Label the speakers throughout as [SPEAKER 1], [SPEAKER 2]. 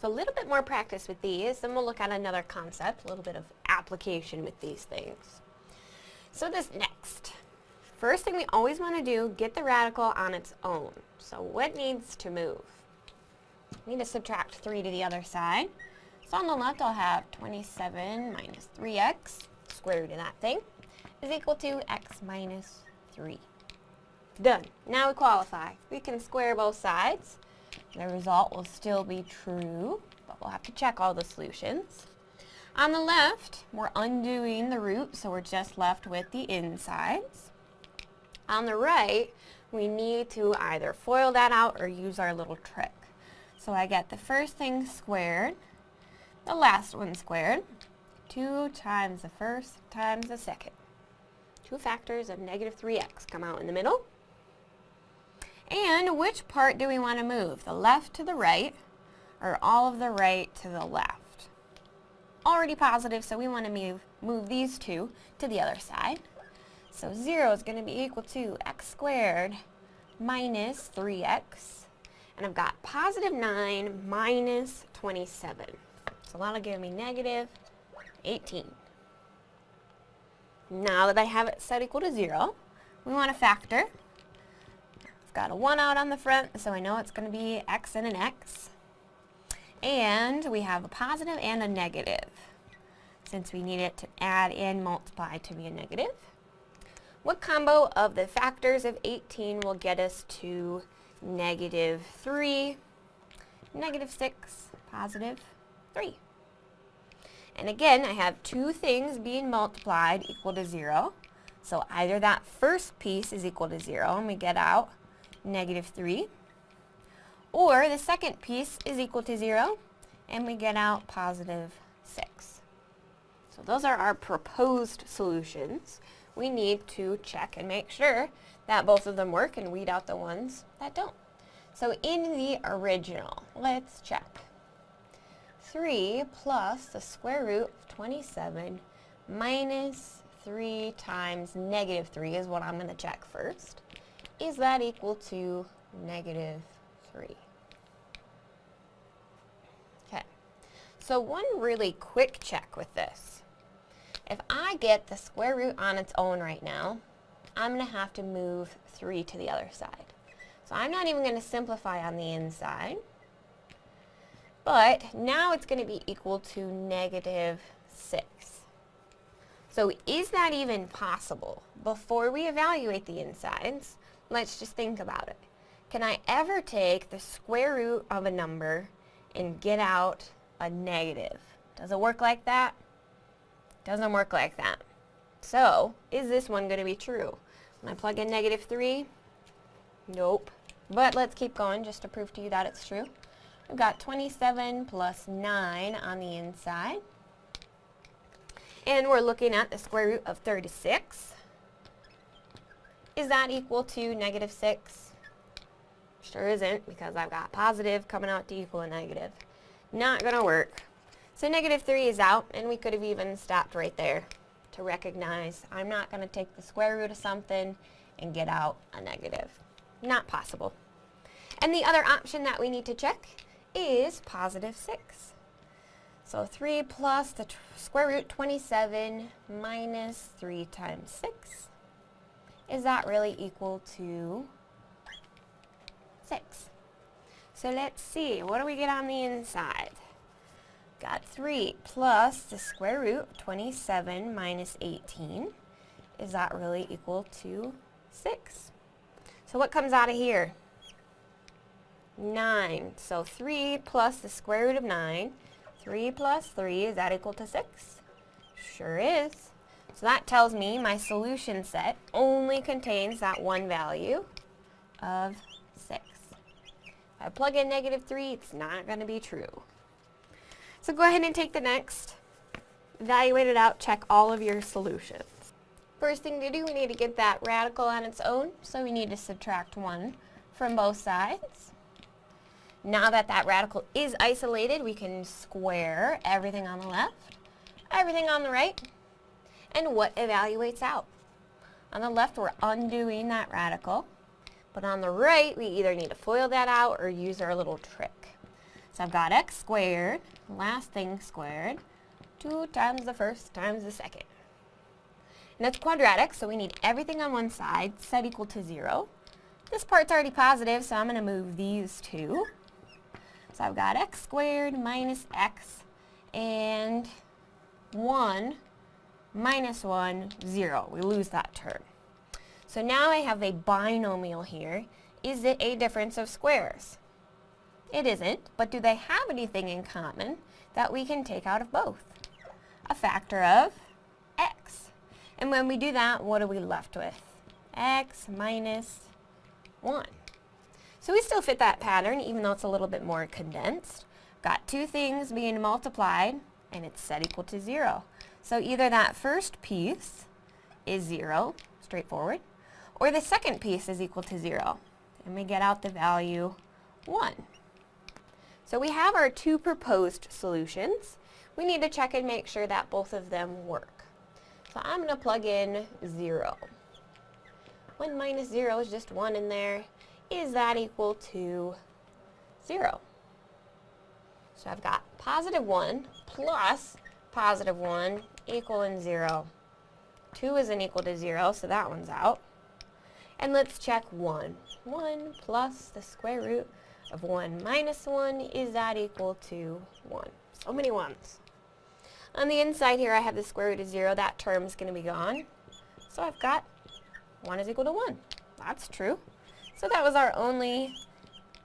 [SPEAKER 1] So a little bit more practice with these, then we'll look at another concept, a little bit of application with these things. So this next, first thing we always want to do, get the radical on its own. So what needs to move? We need to subtract 3 to the other side. So on the left I'll have 27 minus 3x, square root of that thing, is equal to x minus 3. Done. Now we qualify. We can square both sides. The result will still be true, but we'll have to check all the solutions. On the left, we're undoing the root, so we're just left with the insides. On the right, we need to either FOIL that out or use our little trick. So I get the first thing squared, the last one squared, 2 times the first times the second. Two factors of negative 3x come out in the middle. And which part do we want to move? The left to the right or all of the right to the left? already positive, so we want to move, move these two to the other side. So 0 is going to be equal to x squared minus 3x. And I've got positive 9 minus 27. So that'll give me negative 18. Now that I have it set equal to 0, we want to factor. Got a 1 out on the front, so I know it's going to be x and an x. And we have a positive and a negative, since we need it to add and multiply to be a negative. What combo of the factors of 18 will get us to negative 3, negative 6, positive 3? And again, I have two things being multiplied equal to 0. So either that first piece is equal to 0 and we get out negative 3, or the second piece is equal to 0, and we get out positive 6. So those are our proposed solutions. We need to check and make sure that both of them work and weed out the ones that don't. So in the original, let's check. 3 plus the square root of 27 minus 3 times negative 3 is what I'm going to check first. Is that equal to negative 3. Okay, so one really quick check with this. If I get the square root on its own right now, I'm going to have to move 3 to the other side. So I'm not even going to simplify on the inside. But now it's going to be equal to negative 6. So is that even possible? Before we evaluate the insides, let's just think about it. Can I ever take the square root of a number and get out a negative? Does it work like that? Doesn't work like that. So, is this one going to be true? When I plug in negative 3, nope. But let's keep going just to prove to you that it's true. We've got 27 plus 9 on the inside. And we're looking at the square root of 36. Is that equal to negative 6? Sure isn't, because I've got positive coming out to equal a negative. Not going to work. So negative 3 is out, and we could have even stopped right there to recognize I'm not going to take the square root of something and get out a negative. Not possible. And the other option that we need to check is positive 6. So 3 plus the square root 27 minus 3 times 6. Is that really equal to 6. So let's see, what do we get on the inside? Got 3 plus the square root of 27 minus 18. Is that really equal to 6? So what comes out of here? 9. So 3 plus the square root of 9. 3 plus 3, is that equal to 6? Sure is. So that tells me my solution set only contains that one value of 6. If I plug in negative 3, it's not going to be true. So go ahead and take the next, evaluate it out, check all of your solutions. First thing to do, we need to get that radical on its own, so we need to subtract 1 from both sides. Now that that radical is isolated, we can square everything on the left, everything on the right, and what evaluates out. On the left, we're undoing that radical. But on the right, we either need to FOIL that out or use our little trick. So I've got x squared, last thing squared, 2 times the first times the second. And it's quadratic, so we need everything on one side set equal to 0. This part's already positive, so I'm going to move these two. So I've got x squared minus x and 1 minus 1, 0. We lose that term. So now I have a binomial here. Is it a difference of squares? It isn't, but do they have anything in common that we can take out of both? A factor of x. And when we do that, what are we left with? x minus 1. So we still fit that pattern, even though it's a little bit more condensed. Got two things being multiplied, and it's set equal to 0. So either that first piece is 0, straightforward, or the second piece is equal to 0. And we get out the value 1. So we have our two proposed solutions. We need to check and make sure that both of them work. So I'm going to plug in 0. 1 minus 0 is just 1 in there. Is that equal to 0? So I've got positive 1 plus positive 1 equaling 0. 2 isn't equal to 0, so that one's out. And let's check 1. 1 plus the square root of 1 minus 1, is that equal to 1? So many ones. On the inside here I have the square root of 0, that term is going to be gone. So I've got 1 is equal to 1. That's true. So that was our only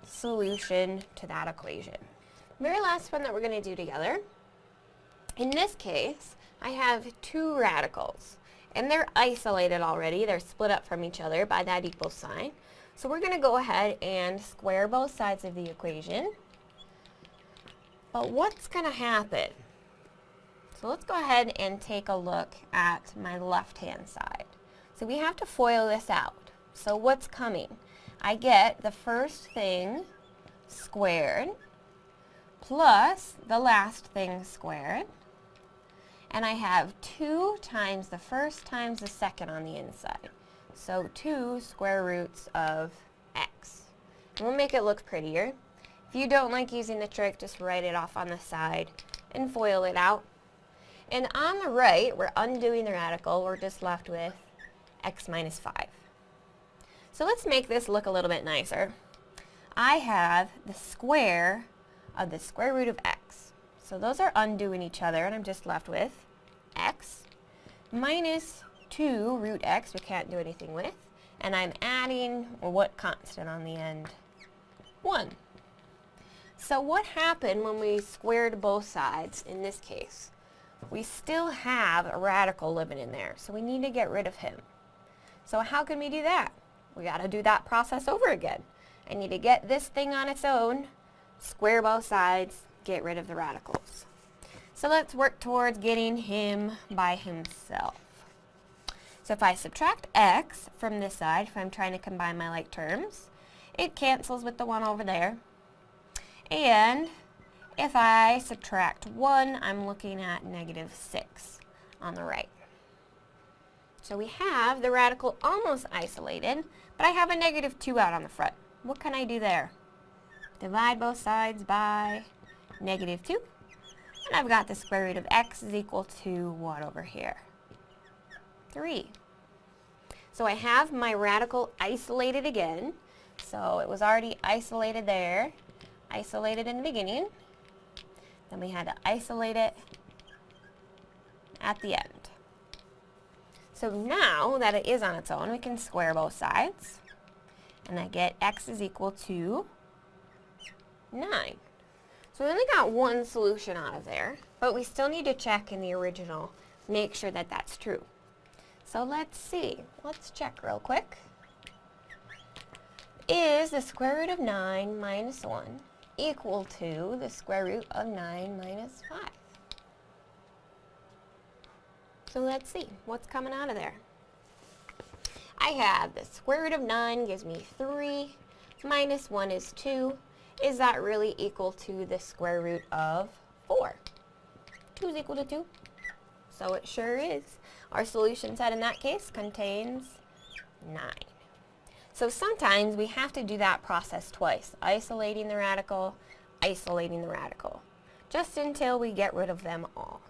[SPEAKER 1] solution to that equation. Very last one that we're going to do together. In this case, I have two radicals. And they're isolated already. They're split up from each other by that equal sign. So we're going to go ahead and square both sides of the equation. But what's going to happen? So let's go ahead and take a look at my left-hand side. So we have to FOIL this out. So what's coming? I get the first thing squared plus the last thing squared. And I have 2 times the first times the second on the inside. So 2 square roots of x. And we'll make it look prettier. If you don't like using the trick, just write it off on the side and FOIL it out. And on the right, we're undoing the radical. We're just left with x minus 5. So let's make this look a little bit nicer. I have the square of the square root of x. So those are undoing each other, and I'm just left with x minus 2 root x, we can't do anything with, and I'm adding, or what constant on the end? 1. So what happened when we squared both sides in this case? We still have a radical living in there, so we need to get rid of him. So how can we do that? We got to do that process over again. I need to get this thing on its own, square both sides, get rid of the radicals. So let's work towards getting him by himself. So if I subtract x from this side, if I'm trying to combine my like terms, it cancels with the 1 over there. And if I subtract 1, I'm looking at negative 6 on the right. So we have the radical almost isolated, but I have a negative 2 out on the front. What can I do there? Divide both sides by negative 2. And I've got the square root of x is equal to what over here? 3. So I have my radical isolated again. So it was already isolated there, isolated in the beginning. Then we had to isolate it at the end. So now that it is on its own, we can square both sides. And I get x is equal to 9. So we only got one solution out of there, but we still need to check in the original, make sure that that's true. So let's see. Let's check real quick. Is the square root of 9 minus 1 equal to the square root of 9 minus 5? So let's see. What's coming out of there? I have the square root of 9 gives me 3 minus 1 is 2. Is that really equal to the square root of 4? 2 is equal to 2. So it sure is. Our solution set in that case contains 9. So sometimes we have to do that process twice, isolating the radical, isolating the radical, just until we get rid of them all.